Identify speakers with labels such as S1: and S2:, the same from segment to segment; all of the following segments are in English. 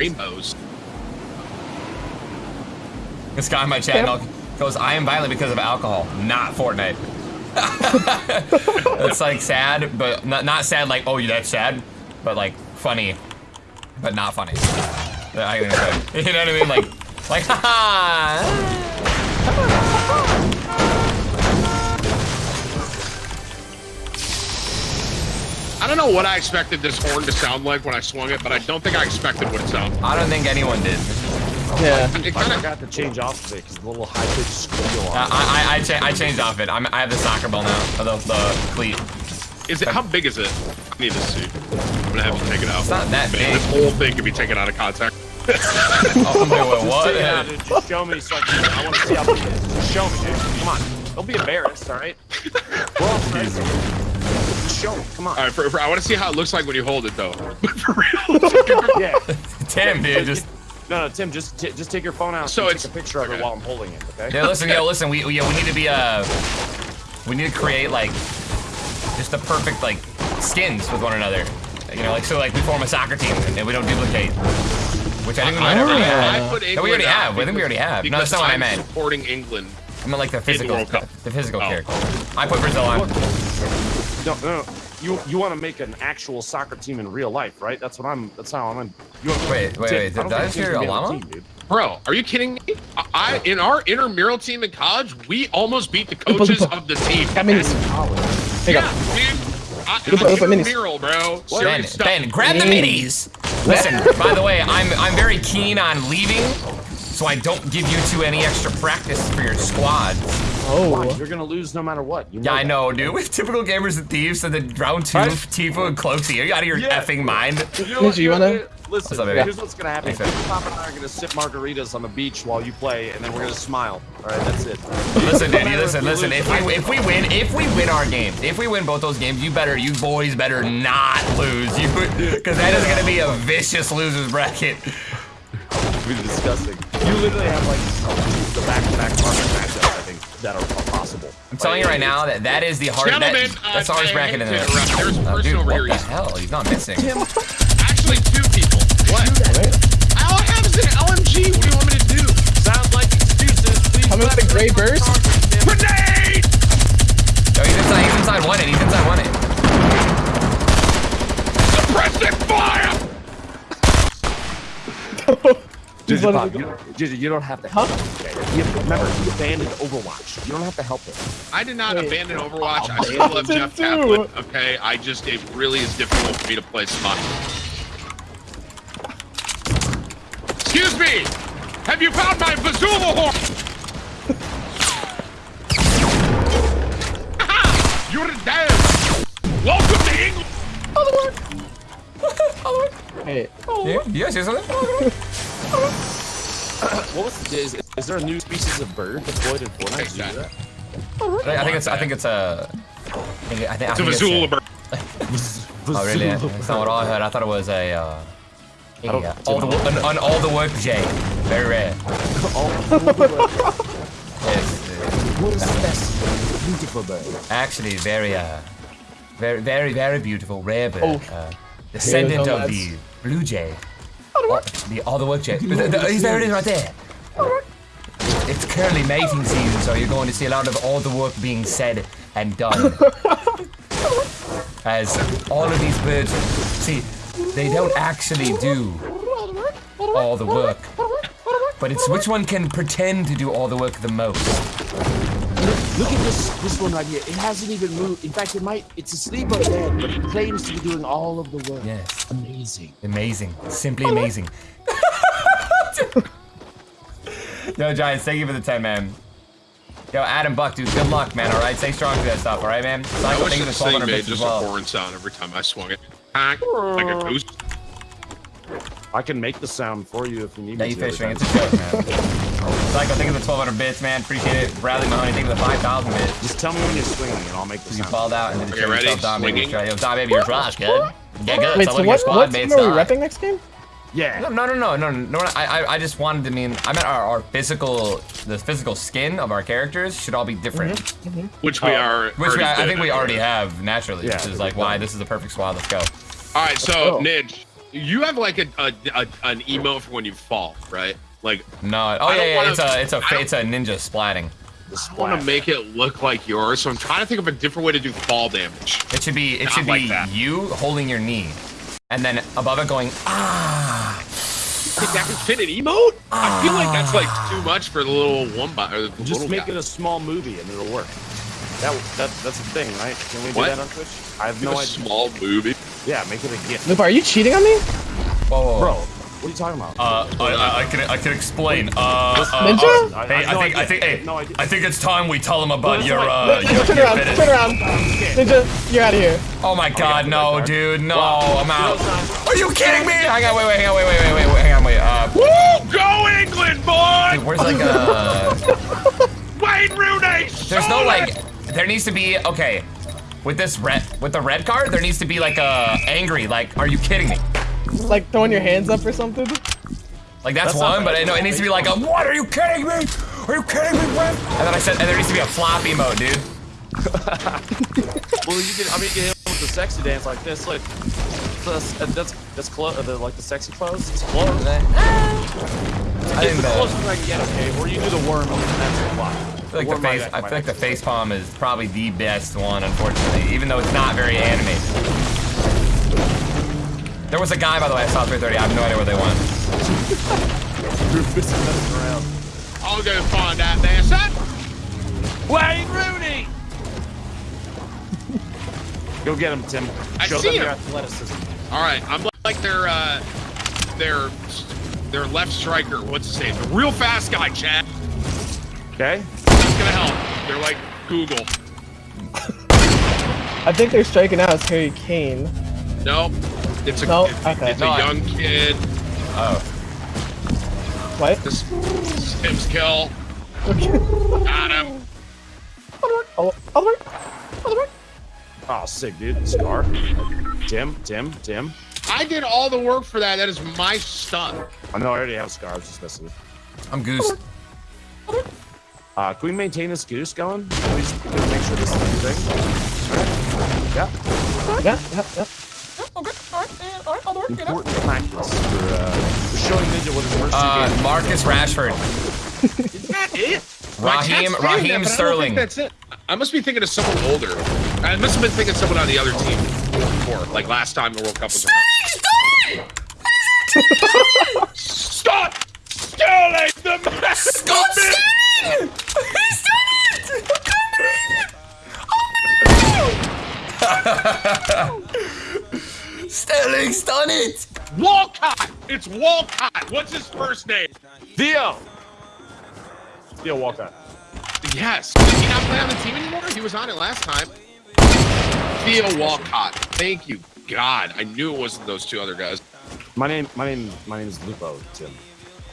S1: rainbows.
S2: This guy in my chat yeah. goes, I am violent because of alcohol, not Fortnite. it's like sad, but not, not sad like, oh, that's sad, but like funny, but not funny. You know what I mean? Like, like, haha.
S1: I don't know what I expected this horn to sound like when I swung it, but I don't think I expected what it sounded.
S2: I don't think anyone did.
S3: Yeah. It kind of got to change off of it because the little high pitched squeal.
S2: Uh, I I I, cha I, changed off it. I'm, I have the soccer ball now, the the cleat.
S1: Is it? How big is it? I need to see. I'm gonna have to take it out.
S2: It's not that Man, big.
S1: This whole thing can be taken out of context.
S2: oh, wait, wait, what?
S3: Yeah, dude, just show me so I, can, I want to see how big it is. Just show me, dude. Come on. Don't be embarrassed, all right? We're all friends. Just show me. Come on.
S1: All right, for, for, I want to see how it looks like when you hold it, though. for real.
S3: yeah.
S2: Tim, dude, just.
S3: No, no, Tim, just just take your phone out so and take a picture of okay. it while I'm holding it, okay?
S2: Yeah, listen, yo, listen, we, we, we need to be, uh, we need to create, like, just the perfect, like, skins with one another. You know, like, so, like, we form a soccer team and we don't duplicate. Which I think we might already have. I put England no, we already have. I think we already have. No, that's not what I meant.
S1: supporting England.
S2: I meant like the physical, the, the, physical oh. character. I put Brazil on.
S3: No, no, no. You you want to make an actual soccer team in real life, right? That's what I'm. That's how I'm. In,
S2: you wait, wait, wait. Did I hear Alama?
S1: Bro, are you kidding me? I in our intramural team in college, we almost beat the coaches of the team.
S4: I mean,
S1: yeah, dude. I, I'm intramural, bro.
S2: Ben, ben, grab the minis. Listen, by the way, I'm I'm very keen on leaving, so I don't give you two any extra practice for your squad.
S3: Oh, you're gonna lose no matter what.
S2: You know yeah, I know, dude. With typical gamers and thieves, and then round two, right? Tfue and Cloakzy. Are you out of your yeah. effing mind?
S4: You, know, you wanna?
S3: Listen, what's up, here's what's gonna happen. Thanks, Pop and I are gonna sip margaritas on the beach while you play, and then we're gonna smile. All right, that's it.
S2: Listen, Danny, listen, listen. If we if we win, if we win our game, if we win both those games, you better, you boys better not lose. You, because that is gonna be a vicious losers bracket.
S3: It'll be disgusting. You literally have like the back-to-back -back matchups, I think, that are possible.
S2: I'm telling you right now that that is the hard.
S1: Gentlemen,
S2: that, that's the hardest bracket in the.
S1: There's uh, a person
S2: oh,
S1: over
S2: here.
S1: What
S2: the hell? He's not missing.
S1: Tim. Actually, two people. What? All I have is an LMG. What do you want me to do?
S3: Sounds like excuses. Please
S4: Come with the gray burst.
S3: Ginger, Bob, you, Ginger, you don't have to help. Huh? You, remember, you abandoned Overwatch. You don't have to help him.
S1: I did not Wait. abandon Overwatch. I still love Jeff Kaplan. Okay, I just it really is difficult for me to play Smite. Excuse me! Have you found my Bazoola horn? You're dead! Welcome to England!
S4: Other one! Other one! Hey.
S2: Oh, yeah, you guys see something?
S3: what was is, is there a new species of bird deployed in Fortnite? Exactly.
S2: I think it's I think it's a I think, I think,
S1: it's a Bazoola bird.
S2: oh really? That's not what I heard. I thought it was a uh, yeah, all the an, an all the work J. Very rare. all the work. yes.
S3: What is the best beautiful bird?
S2: Actually, very uh, very very very beautiful rare bird. Oh. Uh, descendant of the blue jay. All, the all the work jay. The, the, oh, there it is right there. It's currently mating season, so you're going to see a lot of all the work being said and done. As all of these birds, see, they don't actually do all the work. But it's which one can pretend to do all the work the most.
S3: Look, look at this this one right here. It hasn't even moved. In fact, it might it's asleep up there, but it claims to be doing all of the work.
S2: Yes.
S3: Amazing.
S2: Amazing. Simply amazing. Yo, Giants, thank you for the 10, man. Yo, Adam Buck, dude, good luck, man, alright? Stay strong for that stuff, alright, man?
S1: I wish this thing made just well. a horn sound every time I swung it. Like a goose.
S3: I can make the sound for you if you need
S2: yeah,
S3: me
S2: you fish fishing. It's a joke, man. Psycho, think of the 1,200 bits, man. Appreciate it. Bradley Mahoney, think of the 5,000 bits.
S3: Just tell me when you're swinging, and I'll make the
S2: you
S3: sound.
S2: You falled out and then
S1: okay, ready?
S2: Yourself down, Swinging. Yo, Dom, baby, you're trash, kid. Get good.
S4: Wait, so what, what team are we repping next game?
S3: Yeah.
S2: No, no, no, no, no, no. I, I just wanted to mean. I meant our, our physical, the physical skin of our characters should all be different.
S1: Mm -hmm. Which we uh, are.
S2: Which we, I, I think we already have naturally, yeah, which is like why this is the perfect squad. Let's go.
S1: All right, so oh. Nidge, you have like a, a, a an emote for when you fall, right? Like
S2: No. Oh yeah, yeah.
S1: wanna-
S2: It's a it's a it's a ninja splatting.
S1: I want to make it look like yours, so I'm trying to think of a different way to do fall damage.
S2: It should be it
S1: Not
S2: should
S1: like
S2: be
S1: that.
S2: you holding your knee, and then above it going ah.
S1: Think that can fit an emote? I feel like that's like too much for the little one bot or the
S3: Just
S1: little
S3: make
S1: guy.
S3: it a small movie and it'll work. That, that that's the thing, right? Can we do that on Twitch? I have no
S1: a
S3: idea.
S1: small movie.
S3: Yeah, make it a gift.
S4: Lupa, are you cheating on me?
S2: Whoa, whoa, whoa.
S3: Bro, what are you talking about?
S2: Uh, I, I, I can I can explain. Uh, uh,
S4: Ninja?
S2: uh, hey,
S3: I
S2: I think I think hey,
S3: No.
S2: I think it's time we tell him about
S3: Well,
S2: your uh
S3: right.
S2: your,
S4: Turn
S2: your
S4: around,
S2: fetish.
S4: turn around. Ninja, you're out of here.
S2: Oh my God,
S3: the
S2: no,
S3: red card.
S2: dude, no,
S3: Wow.
S2: I'm out.
S3: You know, it's
S2: Are you kidding me? Hang on, wait, wait, hang on, wait, wait, wait, wait, wait, hang on, wait. Uh,
S1: Woo! Go England, boy!
S2: dude, where's like a?
S1: Wayne Rooney!
S2: There's no like. There needs to be okay. With this red, with the red card, there needs to be like a angry. Like, are you kidding me?
S4: Like throwing your hands up or something?
S2: Like that's,
S3: That's
S2: one, but
S3: I
S2: know it needs to be like a. What are you kidding me? Are you kidding me, Brent? And then I said, and there needs to be a floppy mode, dude.
S3: Well, you can. I mean, you can hit him with the sexy dance like this. Like uh, that's that's that's close. Uh, the, like the sexy clothes. It's close.
S2: I
S3: It's
S2: didn't
S3: the
S2: know.
S3: closest I can get. Okay, or you do the worm and that's the flop.
S2: I feel like the face. I feel like the face palm is probably the best one, unfortunately, even though it's not very animated. There was a guy, by the way, I saw 330. I have no idea where they went.
S3: Rufus is messing around.
S1: I'll go find that bastard.
S3: Wayne Rooney. Go get him, Tim.
S1: I
S3: Show
S1: see
S3: them
S1: him.
S3: your athleticism.
S1: All right, I'm like their uh, their their left striker. What's his name? The real fast guy, Chad.
S3: Okay.
S1: That's gonna help. They're like Google.
S4: I think they're striking out as Harry Kane.
S1: Nope. It's a
S4: No,
S1: it's,
S4: okay.
S1: it's
S2: No,
S1: a
S2: I-
S1: young kid.
S2: Oh,
S4: What?
S1: This, this is Tim's kill. Got him.
S4: Oh, oh, right. Oh, right.
S3: Oh, sick, dude. Scar. Tim, Tim, Tim.
S1: I did all the work for that. That is my stuff.
S3: I know I already have Scar. I was just messing with.
S2: I'm goose.
S3: Uh, can we maintain this goose going? Can we just make sure this is a thing? Yeah.
S4: Yeah, yeah, yeah.
S3: Important practice for, uh, for showing Ninja what his first
S2: Uh,
S3: two games.
S2: Marcus Rashford,
S1: Is that it?
S2: Raheem,
S1: My chat's that,
S2: Raheem
S1: but I don't think
S2: Sterling.
S1: That's it. I must be thinking of someone older. I must have been thinking of someone on the other team before, like last time the World Cup was around. Stop! Sterling the man!
S2: Scott Sterling! He's done it! Sterling's done it!
S1: Walcott! It's Walcott! What's his first name?
S3: Theo. Theo Walcott.
S1: Yes. Does he not play on the team anymore? He was on it last time. Theo Walcott. Thank you, God. I knew it wasn't those two other guys.
S3: My name, my name, my name is Lupo, Tim.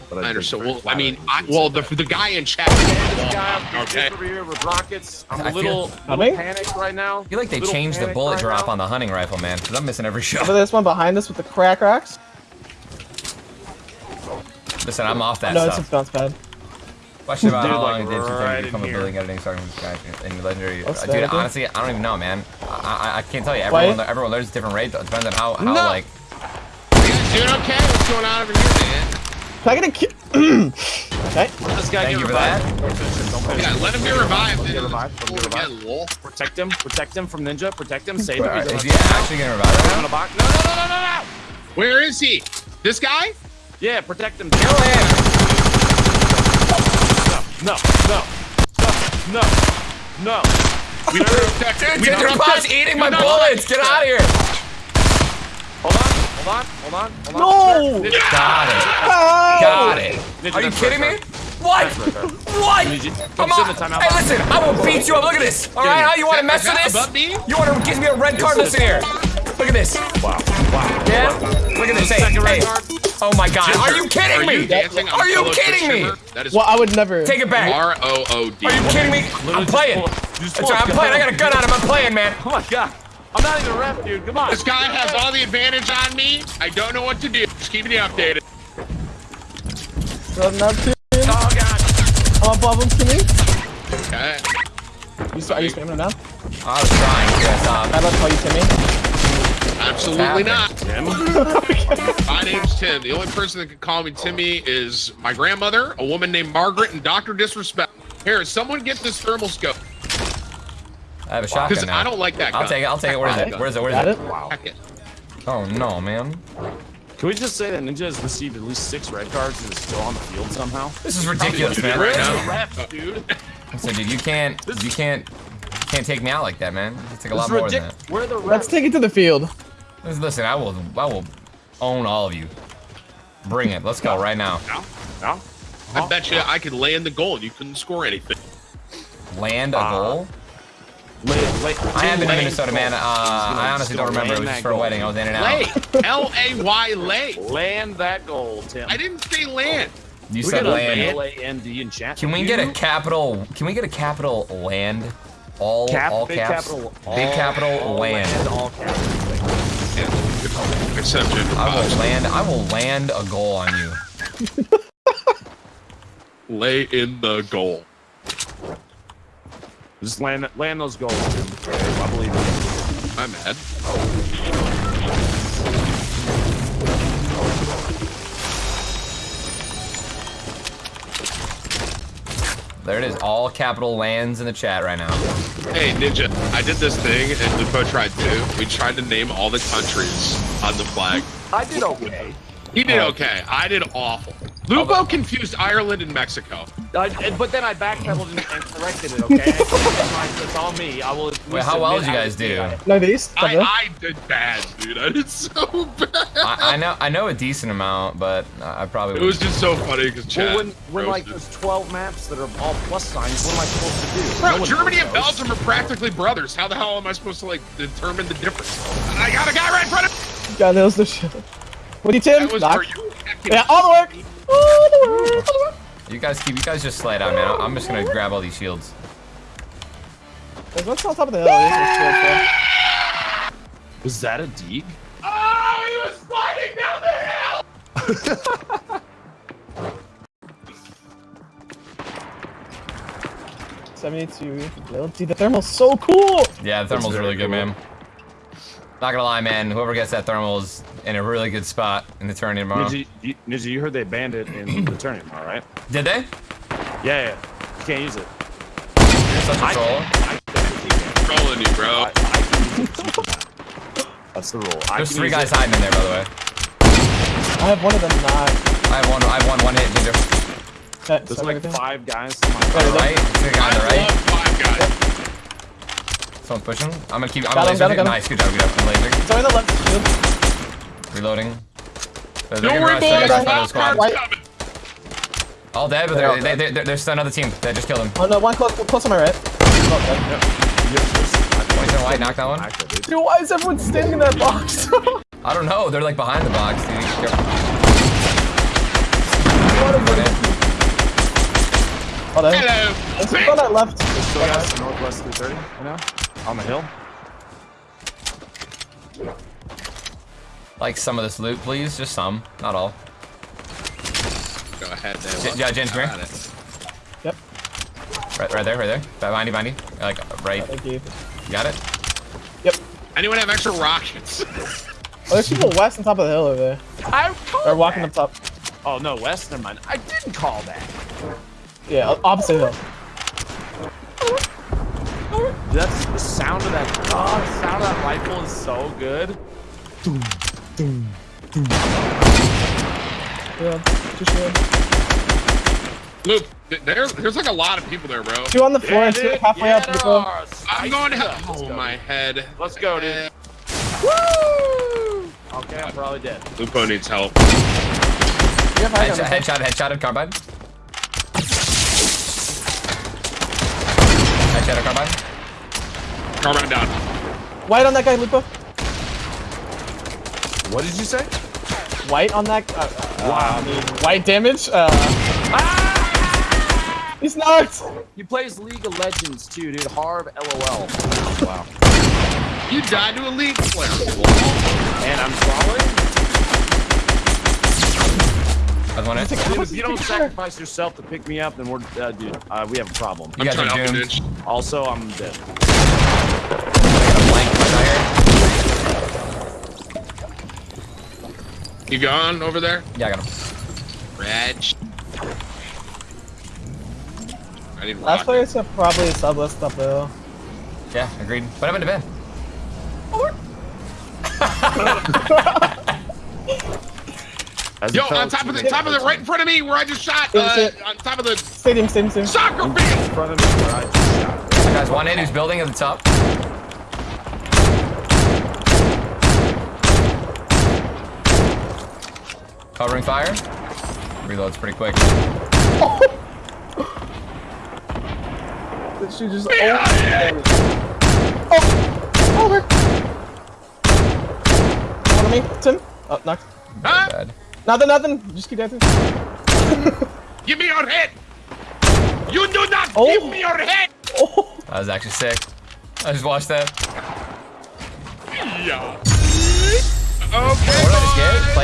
S3: But
S1: I understand. Well, I mean, I, well, the the guy in chat.
S3: Guy
S1: okay.
S3: over here with rockets. I'm
S2: I
S3: a
S2: feel-
S3: little,
S4: Coming?
S3: little panicked right now.
S2: I feel like they
S3: Little
S2: changed the bullet
S3: right
S2: drop
S3: now.
S2: on the hunting rifle, man, because I'm missing every
S4: Over
S2: shot.
S4: this one behind us with the crack rocks.
S2: Listen, I'm off that
S4: No, it's
S2: stuff.
S4: just bounce pad.
S2: Question about
S3: Dude,
S2: how long
S3: like,
S2: it did since
S3: right
S2: they
S3: in
S2: become a building editing starting from scratch in legendary.
S4: What's
S2: Uh,
S4: that
S2: dude,
S4: again?
S2: honestly, I don't even know, man. I, I, I can't tell you. Everyone, everyone learns different rates. It depends on how, how
S1: No.
S2: like.
S1: You doing okay? What's going on over here, man?
S4: Can I get a ki- Okay.
S3: This guy
S2: Thank
S3: get revived.
S2: that.
S3: Don't finish it. Don't finish
S1: Yeah, let him get revived.
S3: Get revived. Let him get revived.
S1: lol.
S3: Protect him. Protect him from Ninja. Protect him. Save him.
S2: Alright, Is he actually gonna revive
S3: in a
S2: him?
S3: box. No, no, no, no, no, no.
S1: Where is he? This guy?
S3: Yeah, protect him.
S2: Kill him!
S3: No, no, no, no, no.
S1: We don't protect
S2: Dude,
S1: we don't
S2: Ginger Pot's eating my
S1: no, no,
S2: bullets! Get out of here!
S3: Hold on, hold on, hold on, hold on.
S4: No!
S3: Ninja,
S2: Got it.
S4: Oh!
S2: Got it.
S3: Ninja,
S2: Are you kidding me? What?
S3: That's right, right.
S2: What?
S3: Ninja,
S2: Come
S3: come
S2: on.
S3: sit in the timeout
S2: Hey, listen, I will beat you up. Look at this. All right, how you want to mess with this?
S1: me?
S2: You want to give me a red card?
S3: Yes, it
S2: Listen here. Look at this.
S3: Wow, wow.
S2: Yeah? Look at this. Hey,
S3: Second red
S2: hey.
S3: card.
S2: Oh my God. Are you kidding me?
S1: dancing
S2: Are you kidding me?
S1: That is
S4: Well, I would never.
S2: Take it back.
S1: R O O D.
S2: Are you kidding me? I'm playing. That's right, I'm playing. I got a gun on him. I'm playing, man.
S3: Oh my god. I'm not even a ref, dude. Come on.
S1: This guy has all the advantage on me. I don't know what to do. Just keep me updated.
S4: Run up to him.
S3: Oh god.
S4: I'm above him to me.
S1: Okay.
S4: You, are you spamming him now?
S2: I was trying. Yes, um,
S4: I'd love to call you Timmy.
S1: I Absolutely not.
S3: Tim?
S1: My name's Tim. The only person that can call me Timmy is my grandmother, a woman named Margaret, and Dr. Disrespect. Here, someone get this thermal scope.
S2: I have a shotgun now.
S1: I don't like that gun.
S2: I'll take it. I'll take it. Where is it? Where is it? Where
S4: Got
S2: is
S4: it?
S2: it?
S3: Wow.
S2: Oh no, man.
S3: Can we just say that Ninja has received at least six red cards and is still on the field somehow?
S2: This is ridiculous, man.
S1: right
S3: Where's
S1: now.
S3: the ref, dude?
S2: So, dude, you can't, you can't, you can't take me out like that, man. It's like a lot more than that.
S3: Where the
S4: Let's take it to the field.
S2: Listen, listen, I will, I will own all of you. Bring it. Let's go right now.
S3: No? No?
S1: I bet you I could land the goal and you couldn't score anything.
S2: Land a
S3: Uh,
S2: goal.
S3: Lay, lay,
S2: I have been in Minnesota, man. Uh, I honestly don't remember. It was just for a wedding. I was in and out.
S1: Lay. L A Y lay.
S3: Land that goal, Tim.
S1: I didn't say land.
S2: You
S3: We
S2: said land.
S3: L-A-N-D in chat.
S2: Can we get a capital? Can we get a capital land? All
S3: Cap,
S2: all
S3: big
S2: caps.
S3: capital,
S2: big capital
S3: all
S2: land.
S3: All capital.
S1: Yeah. Except
S2: I will land. I will land a goal on you.
S1: Lay in the goal.
S3: Just land, land those goals, Tim. I believe in you.
S1: I'm mad.
S2: There it is. All capital lands in the chat right now.
S1: Hey, Ninja, I did this thing, and Lupo tried too. We tried to name all the countries on the flag.
S3: I did okay.
S1: He did okay. I did awful. Lupo confused Ireland and Mexico.
S3: I, but then I backpedaled and, and corrected it, okay? it's, it's all me. I will.
S2: Wait, how well did you guys do?
S3: bad.
S4: Northeast. top
S1: I. I did bad, dude. I did so bad.
S2: I, I know. I know a decent amount, but I probably.
S1: It was just so funny because Chad.
S3: Well, when, when like
S1: roasted.
S3: there's 12 maps that are all plus signs, what am I supposed to do?
S1: Bro,
S3: No
S1: Germany and. Belgium are practically brothers. How the hell am I supposed to like determine the difference? I got a guy right in front of me.
S4: God knows the shit. What do you, Tim?
S1: That was for you.
S4: Yeah, all the work. All the work. All the work.
S2: You guys keep. You guys just slide out, man. I'm just gonna grab all these shields.
S4: There's what's on top of the hill. This is shield, so.
S3: Was that a dig?
S1: Oh, he was sliding down the hill.
S4: Seventy-two. Dude, the thermal's so cool.
S2: Yeah, the thermal's
S3: very
S2: really good,
S3: cool.
S2: man. Not gonna lie, man. Whoever gets that thermal is in a really good spot in the tournament tomorrow.
S3: Ninja, you, Ninja, you heard they banned it in the tournament, all right?
S2: Did they?
S3: Yeah, yeah. You can't use it.
S2: You're such a
S3: I,
S2: troll.
S3: I, I,
S1: Trolling you, bro.
S3: I, I can use it. That's the rule. I
S2: There's
S3: can
S2: three guys
S3: it.
S2: hiding in there, by the way.
S4: I have one of them not.
S2: I have one. I have one. One hit. Ginger.
S4: Okay,
S3: There's like five guys. to my
S2: On the
S3: right.
S2: right. The guy on the
S1: I
S2: right.
S1: love five guys.
S2: Someone's pushing. I'm gonna keep. I'm
S4: Got
S2: gonna
S4: him,
S2: laser.
S4: him, got him.
S2: Nice. Good job. Good job. I'm laser.
S4: Sorry, the left.
S2: Reloading. They're, they're
S1: Don't
S2: gonna
S1: worry,
S2: rush. They're
S1: boys.
S2: gonna rush
S1: Wild
S2: squad.
S1: card's coming.
S2: All dead, but
S4: They're all
S2: they're, they, they, they're still another team. They just killed him.
S4: Oh no, one close, close on my right.
S3: Yes, yes.
S2: White. Knock that one.
S3: Dude.
S4: why is everyone standing in that box?
S2: I don't know. They're like behind the box, dude.
S4: What is
S2: Run
S4: it?
S2: in.
S4: Oh.
S1: Hello.
S4: There's people on that left.
S3: Still guys northwest 330 right now on the hill.
S2: Like some of this loot, please. Just some, not all.
S1: Go ahead,
S2: J-
S1: then.
S2: yeah, James, come here.
S4: Yep.
S2: Right, right there, right there. Behind you, behind you. Like right.
S4: Thank you.
S2: You got it.
S4: Yep.
S1: Anyone have extra rockets?
S4: Oh, there's people west on top of the hill over there.
S3: I called
S4: They're walking
S3: that.
S4: up top.
S3: Oh no, west. Never mind. I didn't call that.
S4: Yeah, opposite hill.
S3: That's the sound of that. Oh, the sound of that rifle is so good.
S4: Yeah, two shield.
S1: Luke, th- there, there's like a lot of people there, bro.
S4: Two on the floor and two halfway
S3: yeah,
S4: up the
S3: there
S4: hill.
S3: are.
S1: I'm going to
S3: stuff. Let's
S1: Oh,
S3: go,
S1: my
S3: dude.
S1: head.
S3: Let's go, dude. Woo! Okay, I'm probably dead.
S1: Lupo needs help.
S4: You have high
S2: Headshot, headshot, headshotted carbine. Headshot, carbine.
S1: Carbine down.
S4: White on that guy, Lupo.
S3: What did you say?
S4: White on that. Uh, uh,
S3: Wow.
S4: I mean, white damage. Uh, he's not.
S3: He plays League of Legends too, dude. Harv LOL. Wow.
S1: You died to a League player.
S3: And I'm crawling.
S2: That's one hit.
S3: Dude, if you don't sacrifice yourself to pick me up, then we're, uh, dude, uh, we have a problem.
S2: You
S1: I'm
S2: guys
S1: trying
S2: are
S1: to help
S2: doomed.
S3: Also, I'm dead.
S2: I got a blank right here.
S1: You gone over there?
S2: Yeah, I got him.
S1: Reg. I need
S4: Last
S1: rock.
S4: place are probably sublist up there.
S2: Yeah, agreed. What happened to Ben?
S3: As
S1: Yo, on top of the top of the right in front of me, where I just shot. Uh, on top of the
S4: Stadium, stadium, stadium.
S1: soccer
S3: In
S1: field.
S3: front of me where I just shot.
S2: Guys, one in who's building at the top. Covering fire. Reloads pretty quick.
S4: Did she just oh, oh, over. One on me, Tim. Oh, knocked.
S1: Huh?
S2: Bad.
S4: Nothing, nothing. Just keep dancing.
S1: Give me your head. You do not
S4: Oh.
S1: give me your head.
S4: Oh.
S2: That was actually sick. I just watched that.
S1: Yeah. Okay.